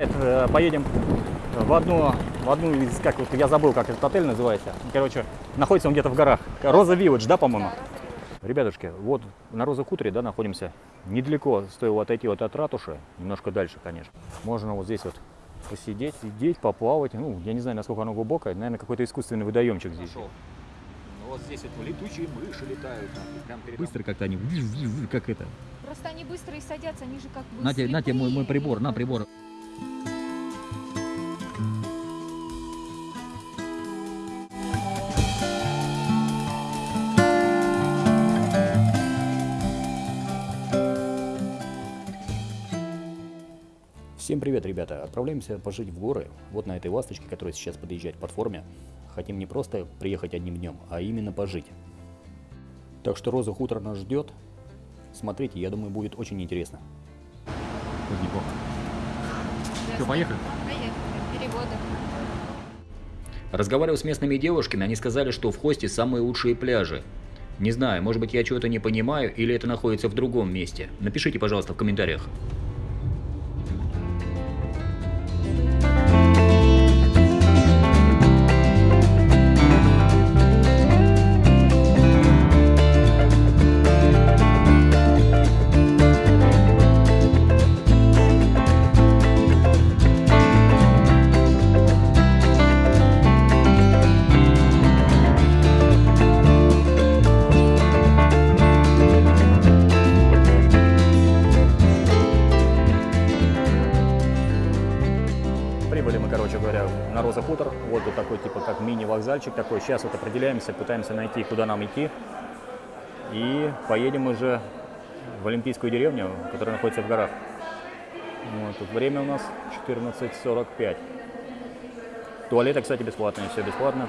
Это, Поедем в одну, в одну из, как вот, я забыл, как этот отель называется. Короче, находится он где-то в горах. Роза Вилледж, да, по-моему? Ребятушки, вот на Роза Хуторе, да, находимся. Недалеко стоило отойти вот от ратуши, немножко дальше, конечно. Можно вот здесь вот посидеть, сидеть, поплавать. Ну, я не знаю, насколько оно глубокое. Наверное, какой-то искусственный водоемчик здесь. Вот здесь вот летучие мыши летают. Прям Быстро как-то они, как это. Просто они быстро и садятся, они же как бы На тебе, на тебе мой, мой прибор, на прибор. Всем привет, ребята! Отправляемся пожить в горы. Вот на этой ласточке, которая сейчас подъезжает к платформе. Хотим не просто приехать одним днем, а именно пожить. Так что Роза Хутор нас ждет. Смотрите, я думаю, будет очень интересно. неплохо. Что, поехали? Поехали. Переводы. Разговаривал с местными девушками, они сказали, что в Хосте самые лучшие пляжи. Не знаю, может быть я чего-то не понимаю, или это находится в другом месте. Напишите, пожалуйста, в комментариях. Типа, как мини-вокзальчик такой. Сейчас вот определяемся, пытаемся найти, куда нам идти. И поедем уже в Олимпийскую деревню, которая находится в горах. Вот, тут время у нас 14.45. Туалеты, кстати, бесплатные, все бесплатно.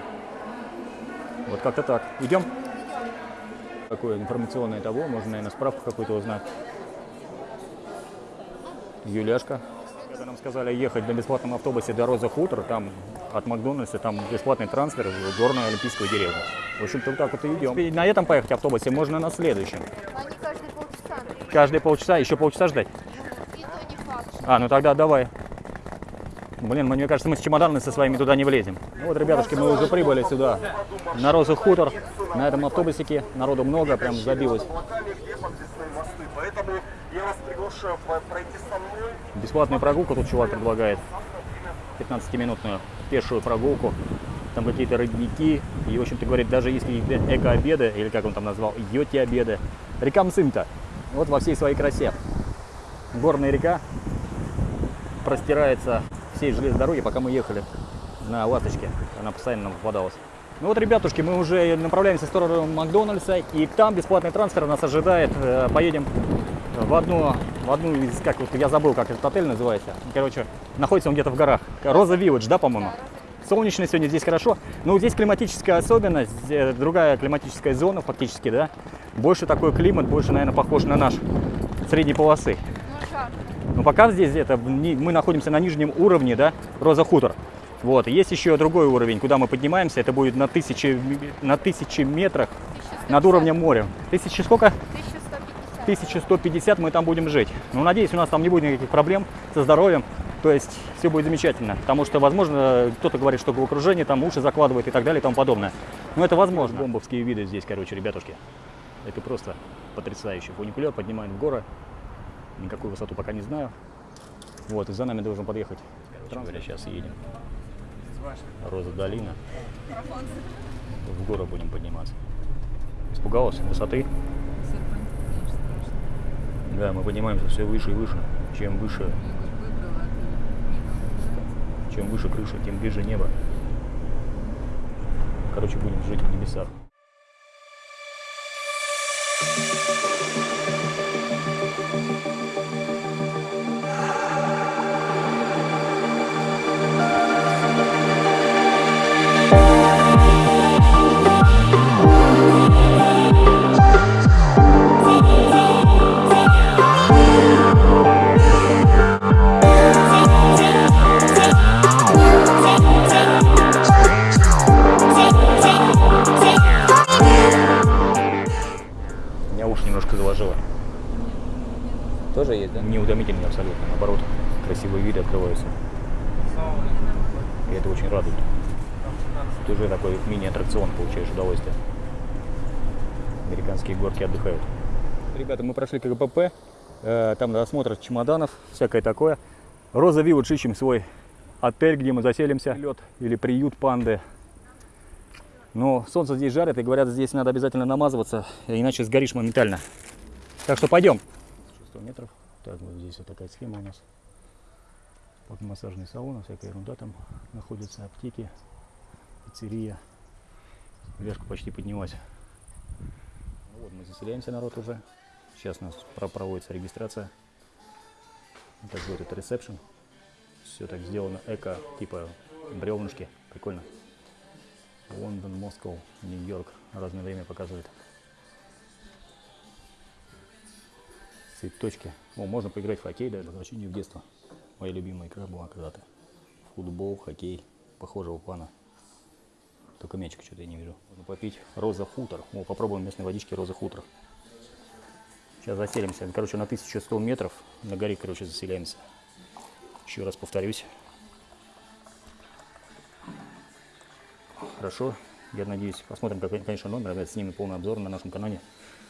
Вот как-то так. Идем? Такое информационное того, можно, наверное, справку какую-то узнать. Юляшка. Когда нам сказали ехать на бесплатном автобусе до Роза Хутор, там от Макдональдса, там бесплатный трансфер в горную Олимпийскую деревню. В общем-то, вот так вот и идем. И на этом поехать автобусе можно на следующем. Они каждые полчаса. Каждые полчаса, еще полчаса ждать. И то не факт. А, ну тогда давай. Блин, мне кажется, мы с чемоданами со своими туда не влезем. Ну вот, ребятушки, мы уже прибыли сюда, на Роза Хутор. На этом автобусике народу много, прям забилось. Я вас приглашаю пройти со мной. Бесплатную прогулку тут чувак предлагает. 15-минутную пешую прогулку. Там какие-то родники. И, в общем-то, говорит, даже если эко-обеды, или как он там назвал, йоти-обеды, река Мцымта, вот во всей своей красе. Горная река простирается всей железной дороги, пока мы ехали на ласточке. Она постоянно нам попадалась. Ну вот, ребятушки, мы уже направляемся в сторону Макдональдса, и там бесплатный трансфер нас ожидает. Э, Поедем в одну, в одну из, как вот, я забыл, как этот отель называется. Короче, находится он где-то в горах. Роза Вилледж, да, по-моему? Солнечно сегодня здесь хорошо. Но здесь климатическая особенность, э, другая климатическая зона фактически, да. Больше такой климат, больше, наверное, похож на наш средней полосы. Ну. Но пока здесь это мы находимся на нижнем уровне, да, Роза Хутор. Вот, есть еще другой уровень, куда мы поднимаемся, это будет на тысячи, на тысячи метрах над уровнем моря. Тысячи сколько? 1150. 1150 мы там будем жить. Ну, надеюсь, у нас там не будет никаких проблем со здоровьем. То есть все будет замечательно. Потому что, возможно, кто-то говорит, что головокружение, там уши закладывает и так далее и тому подобное. Но это возможно. Бомбовские виды здесь, короче, ребятушки. Это просто потрясающе. Фуникулер поднимает в горы. Никакую высоту пока не знаю. Вот, и за нами должен подъехать. Короче говоря, сейчас едем. Роза долина. В горы будем подниматься. Испугалась высоты? Да, мы поднимаемся все выше и выше. Чем выше, чем выше крыша, тем ближе небо. Короче, будем жить в небесах. Тоже есть, да? Неутомительно абсолютно, наоборот. Красивые виды открываются. И это очень радует. Ты уже такой мини-аттракцион получаешь удовольствие. Американские горки отдыхают. Ребята, мы прошли КГПП, э, там осмотр чемоданов, всякое такое. Роза Вилладж ищем свой отель, где мы заселимся. Лед или приют панды. Но солнце здесь жарит, и говорят, здесь надо обязательно намазываться, иначе сгоришь моментально. Так что пойдем. 600 метров. Так, вот здесь вот такая схема у нас. Вот массажный салон, всякая ерунда там находится, аптеки, пиццерия. Вешка почти поднялась. Ну Вот мы заселяемся, народ уже. Сейчас у нас про- проводится регистрация. Так вот это ресепшн. Все так сделано эко, типа бревнышки. Прикольно. Лондон, Москва, Нью-Йорк. Разное время показывает. Цветочки. О, можно поиграть в хоккей, да, возвращение в детство. Моя любимая игра была когда-то. Футбол, хоккей, похожего плана. Только мячика что-то я не вижу. Можно попить роза хутор. О, попробуем местной водички роза хутор. Сейчас заселимся. Короче, на 1100 метров на горе, короче, заселяемся. Еще раз повторюсь. Хорошо. Я надеюсь, посмотрим, какой, конечно, номер. Опять снимем полный обзор на нашем канале.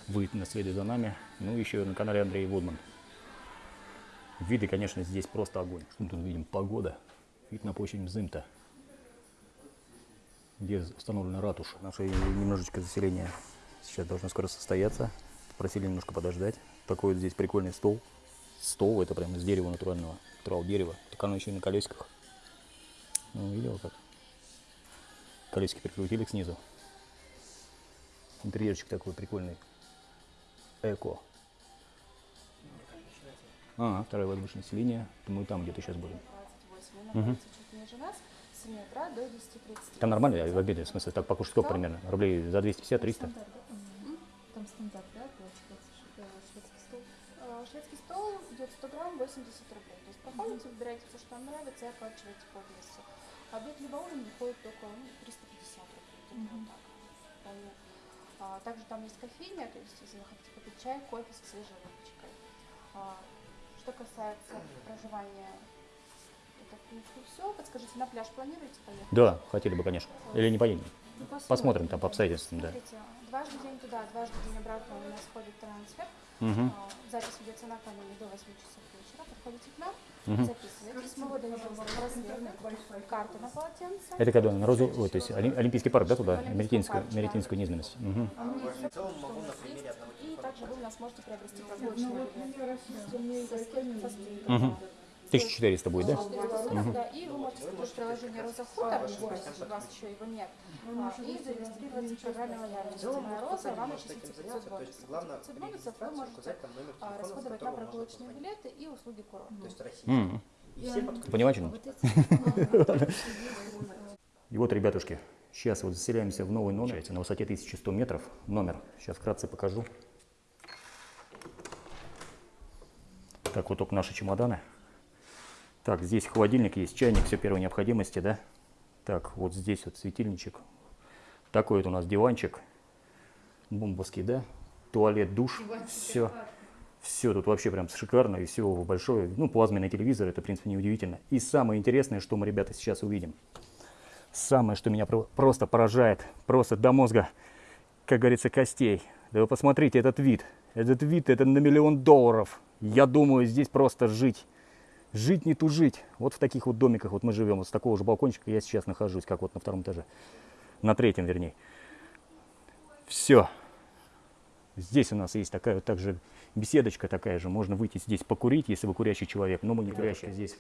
Вы наследуете за нами. Ну, еще на канале Андрей Вудман. Виды, конечно, здесь просто огонь. Что мы тут видим? Погода. Вид на площадь Мзымта. Где установлена ратуша. Наше немножечко заселение сейчас должно скоро состояться. Просили немножко подождать. Такой вот здесь прикольный стол. Стол, это прям из дерева натурального. Натурал дерева. Так оно еще и на колесиках. Ну, видел как? Колесики прикрутили снизу. Интерьерчик такой прикольный. Эко. А, второе воздушное население. Мы там где-то сейчас будем. 28. Он находится чуть ниже нас, с 7 утра до 10.30. Там нормально в обеде, в смысле, так покушать сколько примерно? Рублей за 250-300? Стандарт, да? Там стандарт, да, шведский стол. Э, Шведский стол идет 100 грамм 80 рублей. То есть проходите, выбираете все, что вам нравится, и оплачиваете по весу. Обед либо ужин выходит только ну, 350 рублей. где-то вот так. А, также там есть кофейня, то есть если вы хотите попить чай, кофе со свежей выпечкой. А, что касается проживания, это в принципе все. Подскажите, на пляж планируете поехать? Да, хотели бы, конечно. Или не поедем? Ну, Посмотрим там по обстоятельствам, да. Дважды день туда, дважды день обратно у нас ходит трансфер. А, Запись ведется на камере до 8 часов Мгм. записываетесь. Мы выдаем вам браслет, карту на полотенце. Это когда на Розу, ой, то есть Оли- Олимпийский парк, да, туда? Меретинскую. Меретинскую низменность. Мгм. А мы всё, что у нас есть. И также вы у нас можете приобрести прогулочный билет. Со скидкой, со скидкой, Мгм. да. 1400 будет, да? 440, да, и вы можете скачать приложение Роза Хутор, если у вас еще его нет, а, и зарегистрироваться в программе лояльности. Моя Роза, вам начислится 500 бонусов. 500 бонусов вы можете а, расходовать на прогулочные билеты и услуги курорта. Понимаешь, что? И вот, ребятушки, сейчас вот заселяемся в новый номер на высоте 1100 метров. Номер. Сейчас вкратце покажу. Так, вот только наши чемоданы. Так, здесь холодильник есть, чайник, все первой необходимости, да? Так, вот здесь вот светильничек. Такой вот у нас диванчик. Бомбовский, да? Туалет, душ. Все. Все тут вообще прям шикарно и все большое. Ну, плазменный телевизор, это, в принципе, неудивительно. И самое интересное, что мы, ребята, сейчас увидим. Самое, что меня про- просто поражает, просто до мозга, как говорится, костей. Да вы посмотрите этот вид. Этот вид, это на миллион долларов. Я думаю, здесь просто жить. Жить не тужить. Вот в таких вот домиках вот мы живем. Вот с такого же балкончика я сейчас нахожусь, как вот на втором этаже. На третьем, вернее. Все. Здесь у нас есть такая вот также беседочка такая же. Можно выйти здесь покурить, если вы курящий человек. Но мы не курящие. Здесь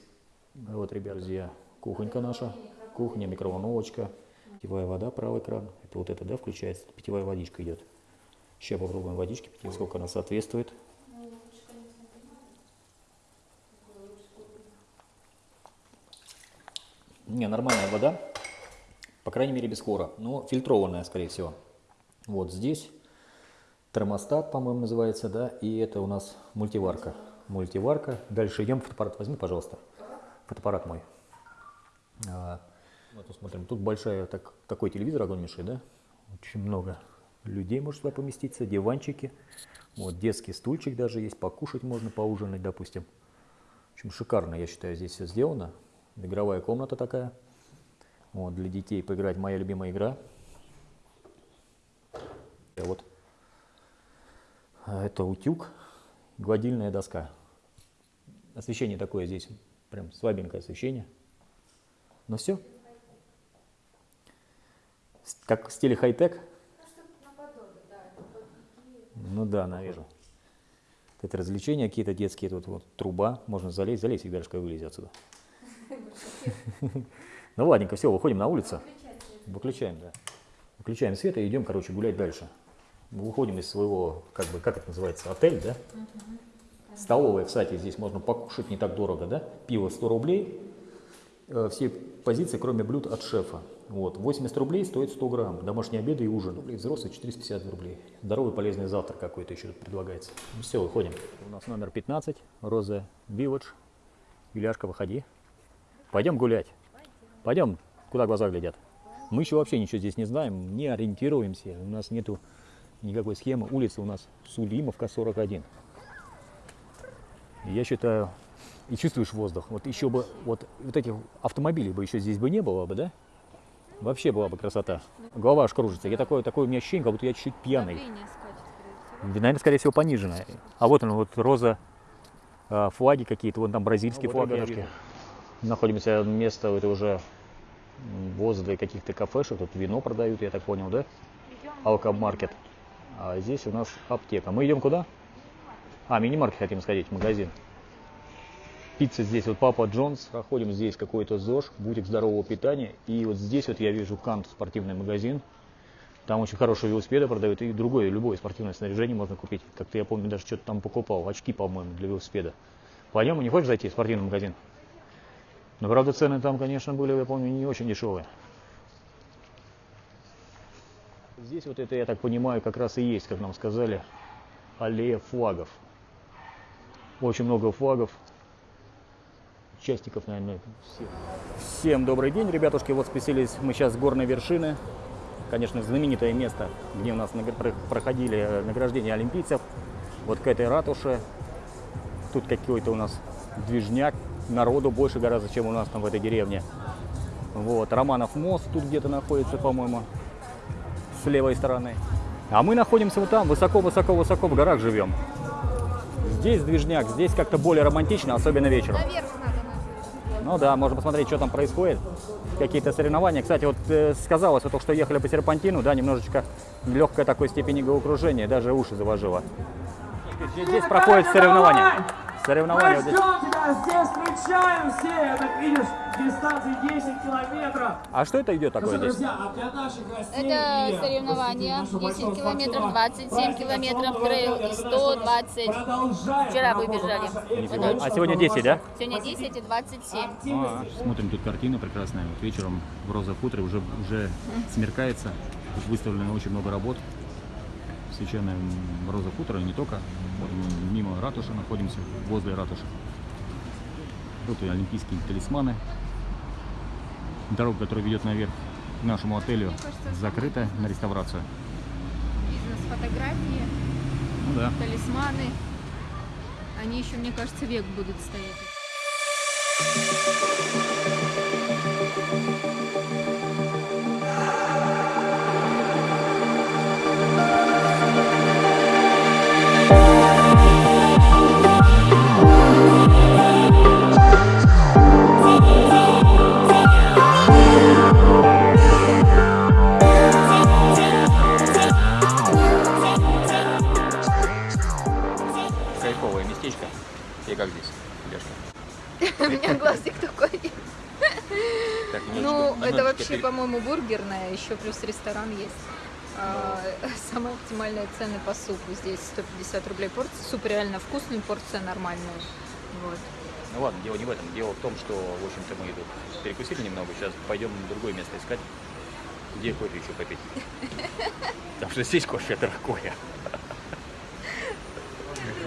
вот, ребят, друзья, кухонька наша. Кухня, микроволновочка. Питьевая вода, правый кран. Это вот это, да, включается. Питьевая водичка идет. Сейчас попробуем водички, сколько она соответствует. Не, нормальная вода. По крайней мере, без хлора. Но фильтрованная, скорее всего. Вот здесь термостат, по-моему, называется, да, и это у нас мультиварка. Мультиварка. Дальше идем, фотоаппарат возьми, пожалуйста. Фотоаппарат мой. А, вот посмотрим. Тут большая, так, такой телевизор огромнейший, да? Очень много людей может сюда поместиться, диванчики. Вот детский стульчик даже есть, покушать можно, поужинать, допустим. В общем, шикарно, я считаю, здесь все сделано. Игровая комната такая. Вот, для детей поиграть моя любимая игра. Вот. Это утюг, гладильная доска. Освещение такое здесь, прям слабенькое освещение. Ну все. Как в стиле хай-тек? Ну да, наверное. Это развлечения какие-то детские, тут вот труба, можно залезть, залезть, всегда же вылезет отсюда. Ну ладненько, все, выходим на улицу. Выключаем, да. Выключаем свет и идем, короче, гулять дальше. Мы выходим из своего, как бы, как это называется, отель, да? Столовая, кстати, здесь можно покушать не так дорого, да? Пиво 100 рублей, э, все позиции, кроме блюд от шефа. Вот, 80 рублей стоит 100 грамм, домашний обед и ужин. Рублей взрослый 450 рублей. Здоровый полезный завтрак какой-то еще тут предлагается. Ну все, выходим. У нас номер 15, Роза Виводж. Юляшка, выходи. Пойдем гулять. Пойдем, куда глаза глядят. Мы еще вообще ничего здесь не знаем, не ориентируемся. У нас нету никакой схемы. Улица у нас Сулимовка, 41. И Я считаю, и чувствуешь воздух. Вот еще бы, вот, вот этих автомобилей бы еще здесь бы не было бы, да? Вообще была бы красота. Голова аж кружится. Я такое, такое у меня ощущение, как будто я чуть пьяный. Наверное, скорее всего, пониженное. А вот он, вот роза, а, флаги какие-то, вон там бразильский Ну, вот, флаг. Находимся место, это уже возле каких-то кафешек, тут вино продают, я так понял, да? Алкомаркет. А здесь у нас аптека. Мы идем куда? А, мини-маркет хотим сходить, магазин. Пицца здесь, вот Папа Джонс. Проходим здесь какой-то ЗОЖ, бутик здорового питания. И вот здесь вот я вижу Кант спортивный магазин. Там очень хорошие велосипеды продают. И другое, любое спортивное снаряжение можно купить. Как-то я помню, даже что-то там покупал. Очки, по-моему, для велосипеда. Пойдем, не хочешь зайти в спортивный магазин? Но, правда, цены там, конечно, были, я помню, не очень дешевые. Здесь вот это, я так понимаю, как раз и есть, как нам сказали, аллея флагов. Очень много флагов. Частиков, наверное, всех. Всем добрый день, ребятушки. Вот спустились мы сейчас с горной вершины. Конечно, знаменитое место, где у нас проходили э, награждения олимпийцев. Вот к этой ратуше. Тут какой-то у нас движняк. Народу больше гораздо, чем у нас там в этой деревне. Вот, Романов мост тут где-то находится, по-моему, с левой стороны. А мы находимся вот там, высоко-высоко-высоко в горах живем. Здесь движняк, здесь как-то более романтично, особенно вечером. Наверх надо. Ну да, можно посмотреть, что там происходит. Какие-то соревнования. Кстати, вот э, сказалось, вот только что ехали по серпантину, да, немножечко легкой такой степени головокружения, даже уши завожило. Здесь, здесь проходят соревнования. Соревнования здесь. Ждем тебя здесь, встречаем все, как видишь, дистанции 10 километров. А что это идет такое здесь? а для наших гостей Это соревнования. посетителей нашего 10 большого километров, спортивного 27 праздника километров трейл и 120. Продолжаем Вчера вы работу бежали. нашего Нифига. эфира. А сегодня 10, да? Сегодня 10 и 27. А, Смотрим тут картина прекрасная. Вот вечером в Роза Хуторе уже, уже смеркается. Тут выставлено очень много работ. Священная м, Роза Хутора, и не только. Вот мы мимо ратуши находимся, возле ратуши. Тут и олимпийские талисманы. Дорога, которая ведет наверх к нашему отелю, закрыта на реставрацию. Бизнес-фотографии, Ну да. талисманы. Они еще, мне кажется, век будут стоять. Это вообще, по-моему, бургерная, еще плюс ресторан есть. А, Самые оптимальные цены по супу здесь 150 рублей порция. Суп реально вкусный, порция нормальная. Вот. Ну ладно, дело не в этом. Дело в том, что, в общем-то, мы тут перекусили немного. Сейчас пойдем другое место искать, где кофе еще попить. Потому что здесь кофе дорогое.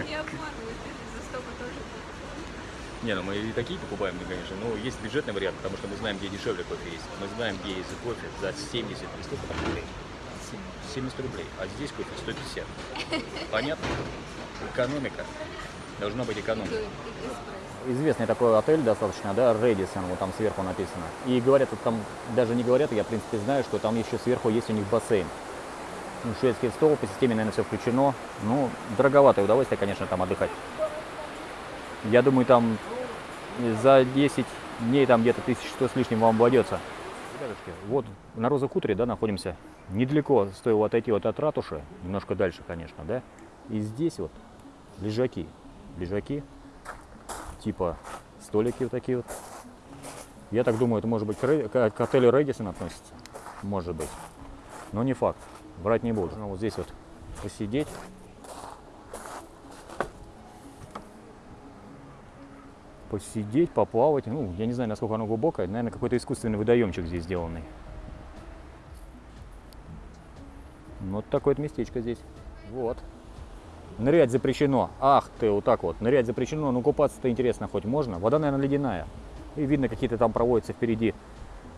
Не обманывай, за столько тоже. Не, ну мы и такие покупаем, ну, конечно. Но есть бюджетный вариант, потому что мы знаем, где дешевле кофе есть. Мы знаем, где есть кофе за 70 и сколько там рублей? 70 рублей. А здесь кофе 150. Понятно? Экономика. Должна быть экономика. известный такой отель достаточно, да, Редисон, вот там сверху написано. И говорят, вот там даже не говорят, я в принципе знаю, что там еще сверху есть у них бассейн. Ну, шведский стол, по системе, наверное, все включено. Ну, дороговатое удовольствие, конечно, там отдыхать. Я думаю, там за 10 дней там где-то 1100 с лишним вам обойдется. Ребятушки, вот на Роза Хуторе, да, находимся. Недалеко стоило отойти вот от ратуши, немножко дальше, конечно, да. И здесь вот лежаки, лежаки, типа столики вот такие вот. Я так думаю, это может быть к, отелю Рэдисон относится, может быть, но не факт, врать не буду. Ну, вот здесь вот посидеть. Посидеть, поплавать. Ну, я не знаю, насколько оно глубокое. Наверное, какой-то искусственный водоемчик здесь сделанный. Вот такое вот местечко здесь. Вот. Нырять запрещено. Ах ты, вот так вот. Нырять запрещено, но купаться-то интересно хоть можно. Вода, наверное, ледяная. И видно, какие-то там проводятся впереди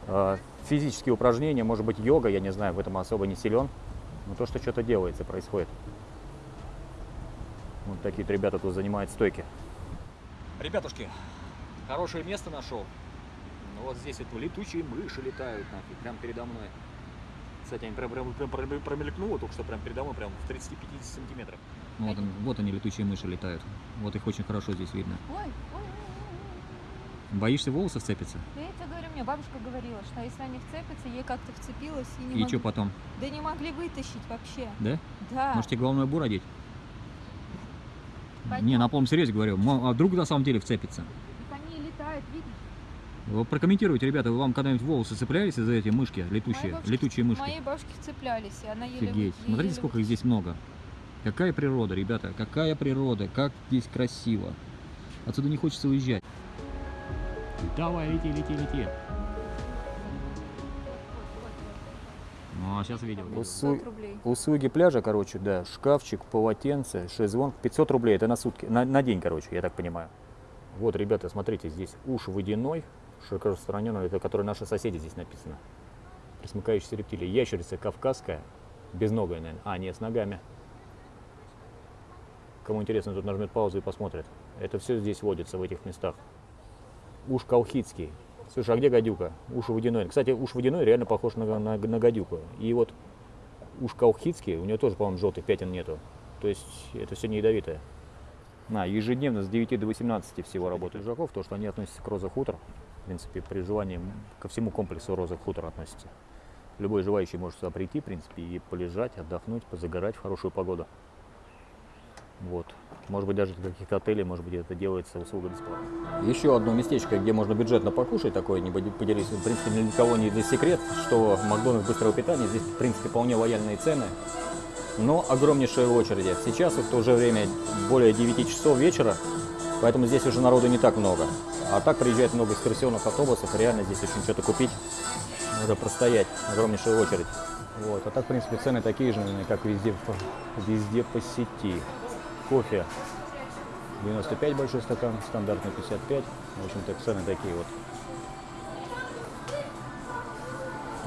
э, физические упражнения, может быть, йога, я не знаю, в этом особо не силен. Но то, что что-то делается, происходит. Вот такие вот ребята тут занимают стойки. Ребятушки, хорошее место нашел. Ну, Вот здесь вот летучие мыши летают нафиг, прямо передо мной. Кстати, они прям, прям, прям пром- промелькнуло только что прям передо мной, прям в 30-50 сантиметрах. Вот, он- вот они, летучие мыши летают. Вот их очень хорошо здесь видно. Ой, ой, ой, Боишься волосы вцепиться? ой. Я тебе говорю, мне бабушка говорила, что если они вцепятся, ей как-то вцепилась и не И мог- что потом? Да не могли вытащить вообще. Да? Да. Может тебе головной убор одеть? Не, на полном серьезе говорю. А вдруг на самом деле вцепится? Так они летают, видишь? Вы прокомментируйте, ребята, вы вам когда-нибудь волосы цеплялись из-за эти мышки, летучие, Моей бабушке- летучие мышки? Моей бабушке цеплялись, и она еле... Офигеть. еле Смотрите, сколько их здесь много. Какая природа, ребята, какая природа, как здесь красиво. Отсюда не хочется уезжать. Давай, лети, лети, лети. Ну, а сейчас видел. 500 рублей. Услуги пляжа, короче, да, шкафчик, полотенце, шезлонг, 500 рублей, это на сутки, на, на день, короче, я так понимаю. Вот, ребята, смотрите, здесь уж водяной, широко распространенный, это который наши соседи здесь написано. Присмыкающиеся рептилии. Ящерица кавказская, безногая, наверное. А, нет, с ногами. Кому интересно, тут нажмет паузу и посмотрит. Это все здесь водится, в этих местах. Уж колхидский. Слушай, а где гадюка? Уж водяной. Кстати, уж водяной реально похож на, на, на гадюку. И вот уж колхидский, у нее тоже, по-моему, желтых пятен нету. То есть это все не ядовитое. На, ежедневно с 9 до 18 всего работают лежаков, то, что они относятся к Роза Хутор. В принципе, при желании ко всему комплексу Роза Хутор относятся. Любой желающий может сюда прийти, в принципе, и полежать, отдохнуть, позагорать в хорошую погоду. Вот. Может быть, даже в каких-то отелях, может быть, это делается услуга бесплатно. Еще одно местечко, где можно бюджетно покушать, такое, не поделюсь, в принципе, ни для кого не для секрет, что Макдональдс быстрого питания, здесь, в принципе, вполне лояльные цены, но огромнейшие очереди. Сейчас вот уже время более 9 часов вечера, поэтому здесь уже народу не так много. А так приезжает много экскурсионных автобусов, реально здесь очень что-то купить, надо простоять, огромнейшая очередь. Вот. А так, в принципе, цены такие же, как везде, везде по сети. Кофе 95 большой стакан, стандартный 55. В общем-то, цены такие вот.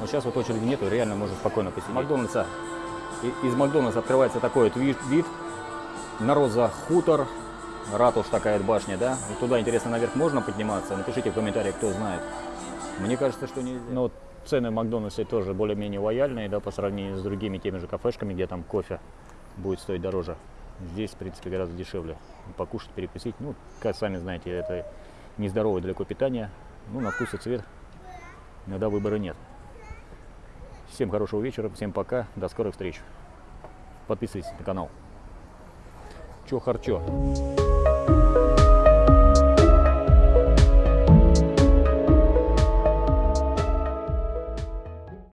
Но сейчас вот очереди нету, реально можно спокойно посидеть. Макдональдса. Из Макдональдса открывается такой вот вид, вид на Роза Хутор, ратуш такая башня, да? И туда, интересно, наверх можно подниматься? Напишите в комментариях, кто знает. Мне кажется, что нельзя. Но вот цены в Макдональдсе тоже более-менее лояльные, да, по сравнению с другими теми же кафешками, где там кофе будет стоить дороже. Здесь, в принципе, гораздо дешевле. Покушать, перекусить. Ну, как сами знаете, это нездоровое далеко питание. Ну, на вкус и цвет иногда выбора нет. Всем хорошего вечера, всем пока, до скорых встреч. Подписывайтесь на канал. Чё харчо.